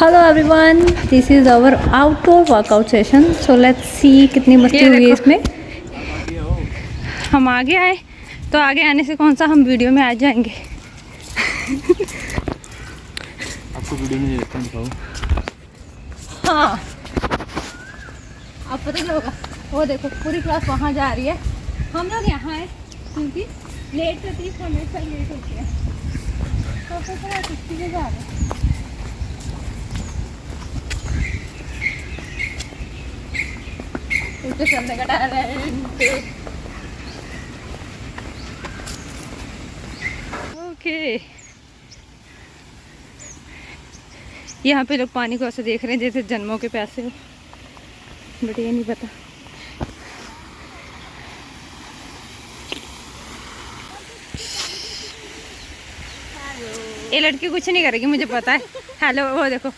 Hello everyone this is our outdoor workout session so let's see कितनी मस्ती हुई है इसमें। हम आगे आए। तो आगे आने से कौन सा हम वीडियो में आ जाएँगे? आपको वीडियो में हाँ अब पता क्या होगा? वो देखो पूरी क्लास वहाँ जा रही है। हम लोग यहाँ आए क्योंकि लेट तीस मिनट तक लेट होती है। तो जा रहे हैं। उसको चलने का टैलेंट ओके। यहाँ पे लोग पानी को ऐसे देख रहे हैं, जैसे जन्मों के प्यासे हो बट ये नहीं पता। ये लड़की कुछ नहीं करेगी, मुझे पता है। हेलो वो देखो।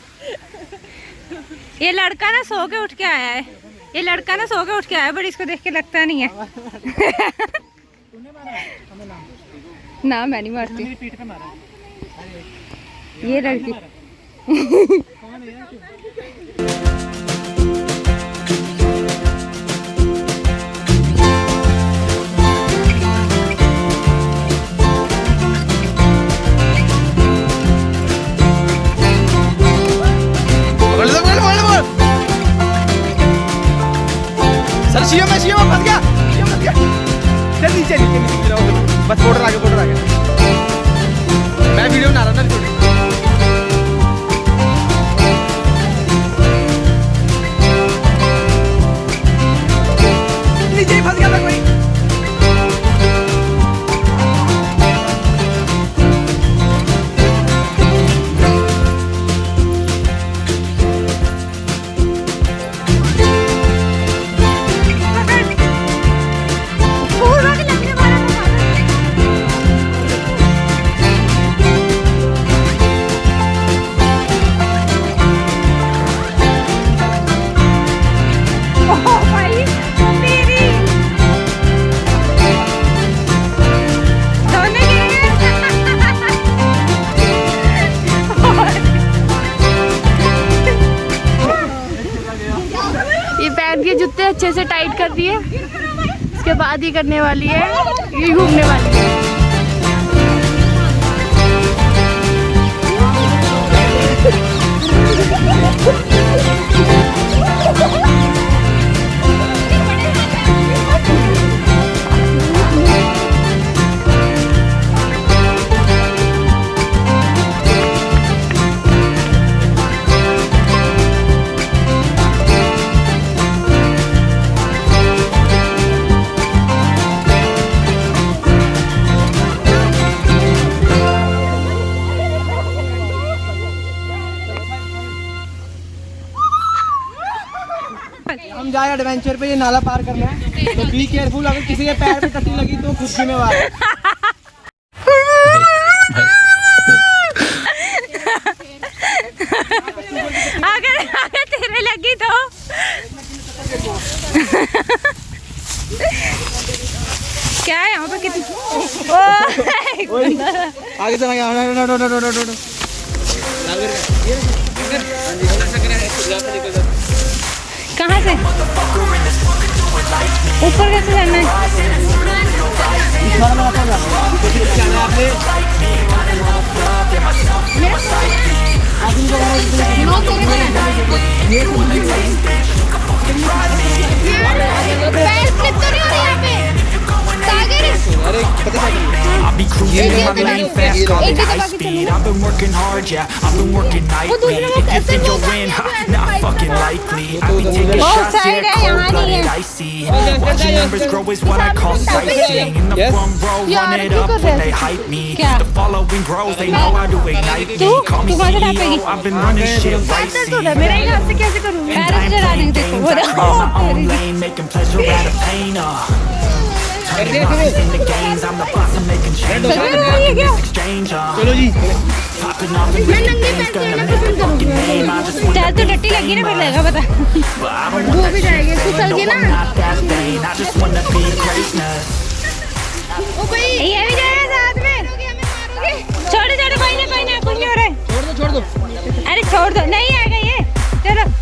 ये लड़का ना सो के उठ के आया है। ये लड़का ना सो के उठ के आया बट इसको देख के लगता नहीं है। ना, मैं नहीं मारती। ये लड़की से टाइट कर दिए इसके बाद ही करने वाली है, ये घूमने वाली है। हम जाए एडवेंचर पे ये नाला पार करना है। तो बी केयरफुल अगर किसी के पैर पे टट्टी लगी तो खुद जिम्मेवार है अगर अगर तेरे लगी तो। क्या है यहाँ पे कितनी आगे चला गया। No no no no no no no कहाँ से ऊपर कैसे चढ़ना है पैर स्लिप तो नहीं हो रही यहाँ पे You know I'm lane fast, call it high speed I've been working hard, yeah, I've been working nightly. If you think you'll win, ha, not fucking likely. I be taking shots, yeah, cold-blooded, icy. Watching numbers grow is what I call sightseeing. In the front row, run it up when they hype me. The following grows, they know how to ignite me. Call me CEO, I've been running shit right, see And I'm playing games, I create my own lane Making pleasure out of pain, uh. हो है uh. चलो जी चल तो टट्टी लगी ना फिर. लगेगा पता not that vain. I just wanna be greatness. ये भी जाएगा साथ में छोड़ छोड़ कोई ना कोई ना कुछ नहीं हो रहा है छोड़ दो छोड़ दो अरे छोड़ दो नहीं चप्पल पहन ले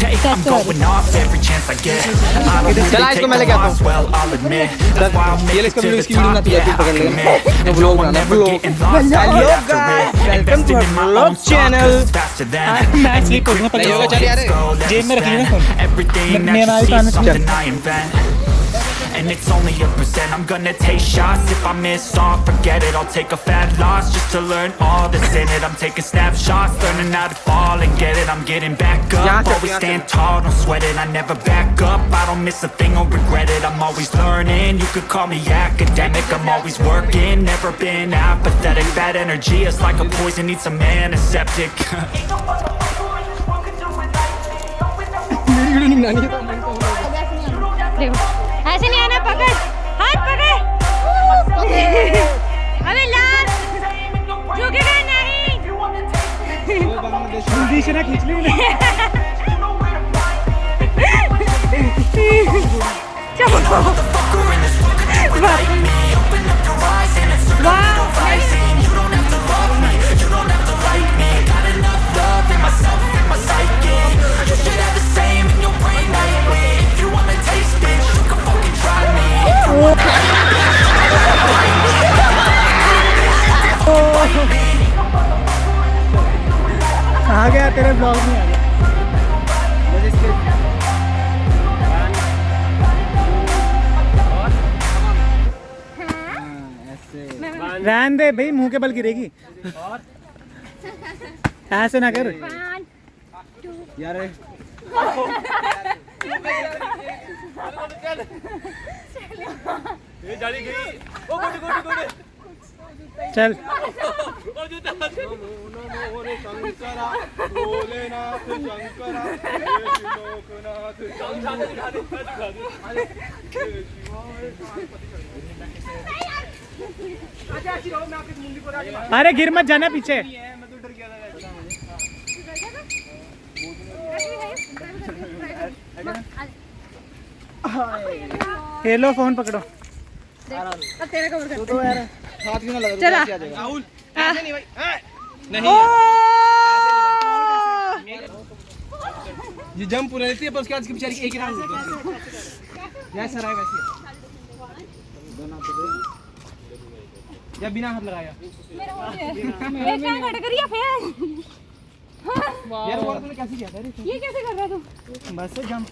Okay. I'm going off every chance I get. I don't I'll I'll to the top, yeah, I commit. I'll get I'll live after it. Invested in my I and it's only a percent. I'm gonna take shots, if I miss off, forget it. I'll take a fat loss just to learn all that's in it. I'm taking snapshots, learning how to fall and get it. I'm getting back up, always stand tall, don't sweat it. I never back up, I don't miss a thing, I'll regret it. I'm always learning, you could call me academic. I'm always working, never been apathetic. Bad energy is like a poison, needs a man, a septic जल्दी से ना खींच ली आ गया तेरे blog में। रहन दे भाई, मुँह के बल गिरेगी। ऐसे ना कर। यार चल। अरे गिर मत जाना पीछे। ये लो फ़ोन पकड़ो। तू तो यार हाथ क्यों ना लगा? चला। राहुल ऐसे नहीं भाई। हाँ, नहीं ये जंप पूरा लेती है पर उसके बाद इसकी बेचारी एक ही राउंड होती है। जैसा रहा वैसे या बिना हाथ लगाया। मेरा हो गया। एक टांग हट करिए फिर? यार वो तूने कैसे किया था ये कैसे कर रहा तू? बस जंप।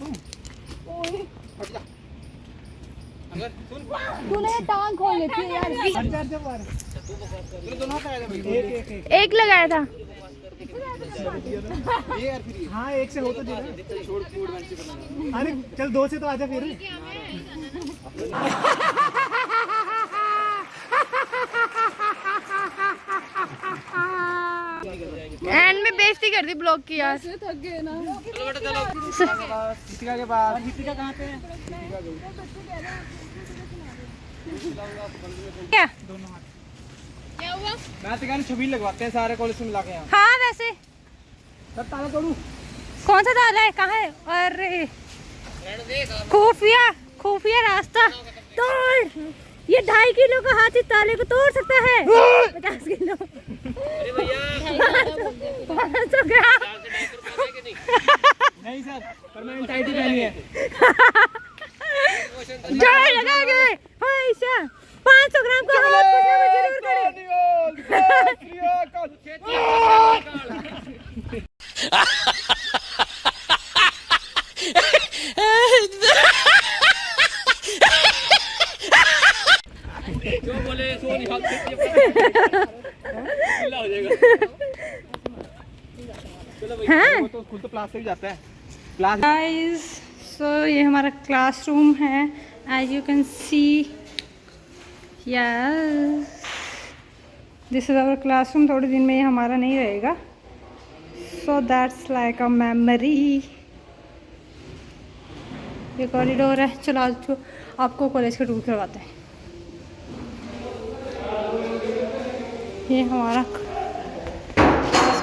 तूने टांग खोल लेती है यार। एक लगाया था। हाँ एक से हो तो अरे चल दो से तो आजा फिर एंड में बेइज्जती कर दी ब्लॉग की यार। दीपिका के पास। दीपिका कहाँ पे है? क्या? मैं तो कहना छबील लगवाते हैं सारे कॉलेज में मिला के यहाँ। हाँ वैसे। सब ताला तोड़ू। कौन सा ताला है? कहाँ है? अरे। खुफिया खुफिया रास्ता। तोड़। ये ढाई किलो का हाथी ताले को तोड़ सकता है। पचास किलो। पाँच सौ ग्राम। नहीं। सर पहनी है। लगा के। पैसा पाँच सौ ग्राम का हाथ ज़रूर करे। हाँ? तो स्कूल तो क्लास से जाता है। क्लास गाइस सो ये हमारा क्लासरूम है as you can see yes this is our classroom थोड़े दिन में ये हमारा नहीं रहेगा। So that's like a memory ये कॉरिडोर है चलो आज तो आपको कॉलेज का टूर करवाते हैं। ये हमारा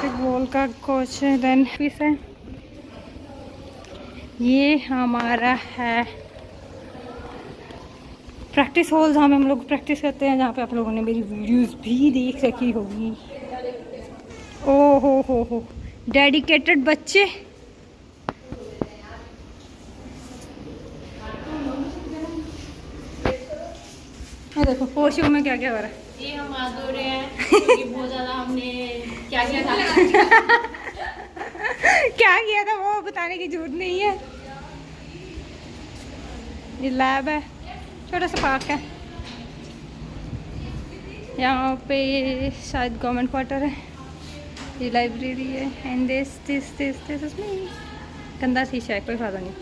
बास्केटबॉल का कोच देन ऑफ़िस है। ये हमारा है। प्रैक्टिस हॉल जहाँ पे हम लोग प्रैक्टिस करते हैं, जहाँ पे आप लोगों ने मेरी वीडियोस भी देख रखी होगी। ओ हो हो। हो डेडिकेटेड बच्चे देखो पोशो में क्या क्या हो रहा है। ये हम हैं बहुत ज़्यादा हमने क्या किया था? क्या किया था वो बताने की ज़रूरत नहीं है। ये लैब है, छोटा सा पार्क है। यहाँ पे शायद गवर्नमेंट क्वार्टर है। ये लाइब्रेरी है and this this this this is me गंदा शीशा है कोई फ़ायदा नहीं।